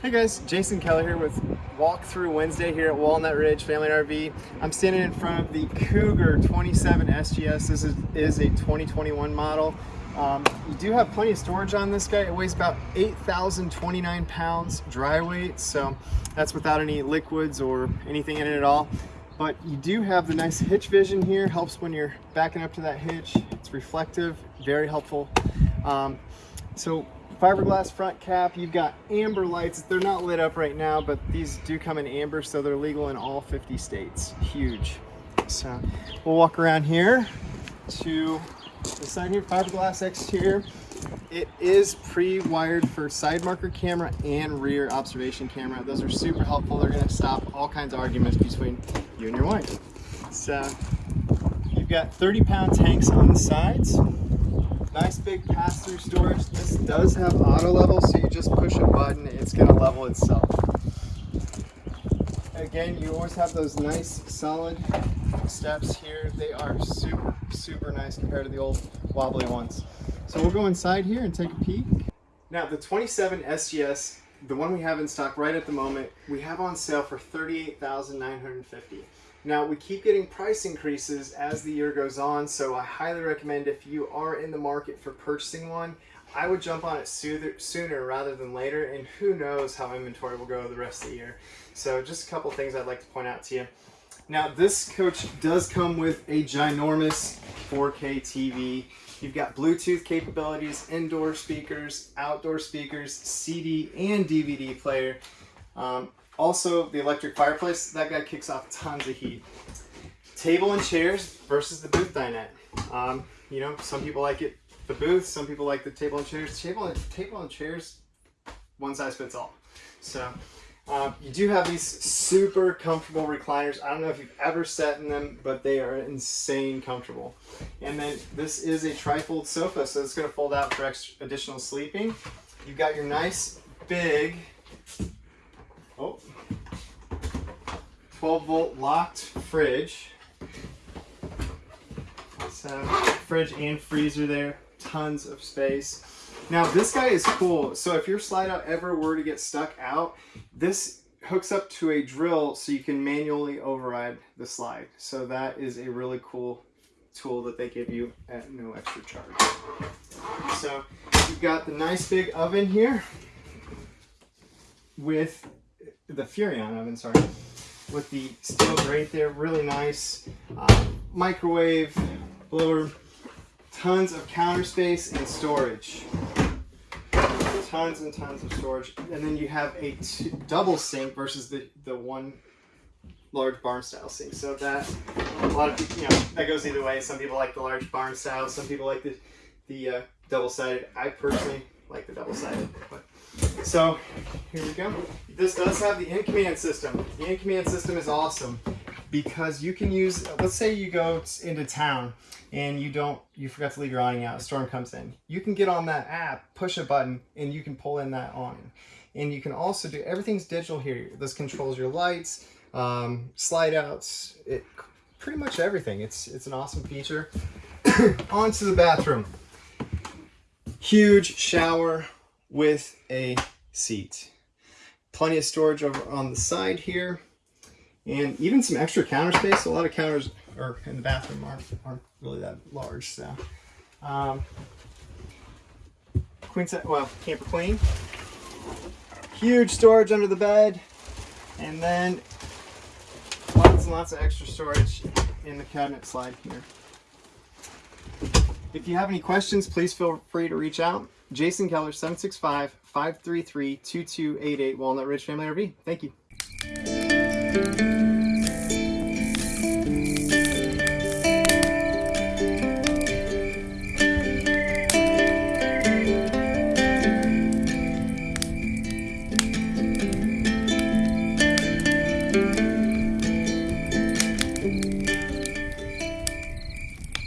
Hey guys, Jason Keller here with Walkthrough Wednesday here at Walnut Ridge Family RV. I'm standing in front of the Cougar 27 SGS. This is, is a 2021 model. Um, you do have plenty of storage on this guy. It weighs about 8,029 pounds dry weight, so that's without any liquids or anything in it at all. But you do have the nice hitch vision here. Helps when you're backing up to that hitch. It's reflective, very helpful. Um, so fiberglass front cap you've got amber lights. They're not lit up right now but these do come in amber so they're legal in all 50 states. Huge. So we'll walk around here to the side here fiberglass exterior it is pre-wired for side marker camera and rear observation camera. Those are super helpful. They're going to stop all kinds of arguments between you and your wife. So you've got 30 pound tanks on the sides Nice big pass-through storage. This does have auto level, so you just push a button, it's gonna level itself. Again, you always have those nice solid steps here. They are super, super nice compared to the old wobbly ones. So we'll go inside here and take a peek. Now the 27 SGS, the one we have in stock right at the moment, we have on sale for 38950 now we keep getting price increases as the year goes on, so I highly recommend if you are in the market for purchasing one, I would jump on it sooner rather than later, and who knows how inventory will go the rest of the year. So just a couple things I'd like to point out to you. Now this coach does come with a ginormous 4K TV. You've got Bluetooth capabilities, indoor speakers, outdoor speakers, CD and DVD player. Um, also, the electric fireplace, that guy kicks off tons of heat. Table and chairs versus the booth dinette. Um, you know, some people like it the booth, some people like the table and chairs. Table and, table and chairs, one size fits all. So, um, you do have these super comfortable recliners. I don't know if you've ever sat in them, but they are insane comfortable. And then this is a trifold sofa, so it's gonna fold out for extra additional sleeping. You've got your nice big oh, 12 volt locked fridge. So fridge and freezer there, tons of space. Now this guy is cool. So if your slide out ever were to get stuck out, this hooks up to a drill so you can manually override the slide. So that is a really cool tool that they give you at no extra charge. So you've got the nice big oven here with the Furrion oven, sorry, with the steel grate there, really nice. Uh, microwave, blower, tons of counter space and storage. Tons and tons of storage. And then you have a double sink versus the, the one large barn style sink. So that, a lot of you know, that goes either way. Some people like the large barn style, some people like the, the uh, double sided. I personally like the double sided. But so here we go. This does have the in-command system. The in-command system is awesome because you can use, let's say you go into town and you don't, you forgot to leave your awning out, a storm comes in. You can get on that app, push a button, and you can pull in that awning. And you can also do, everything's digital here. This controls your lights, um, slide outs, it, pretty much everything. It's, it's an awesome feature. Onto the bathroom. Huge shower, with a seat. Plenty of storage over on the side here and even some extra counter space. A lot of counters are in the bathroom aren't, aren't really that large. So, um, queen set, well, camper queen. Huge storage under the bed, and then lots and lots of extra storage in the cabinet slide here. If you have any questions, please feel free to reach out. Jason Keller, 765-533-2288, Walnut Ridge Family RV. Thank you.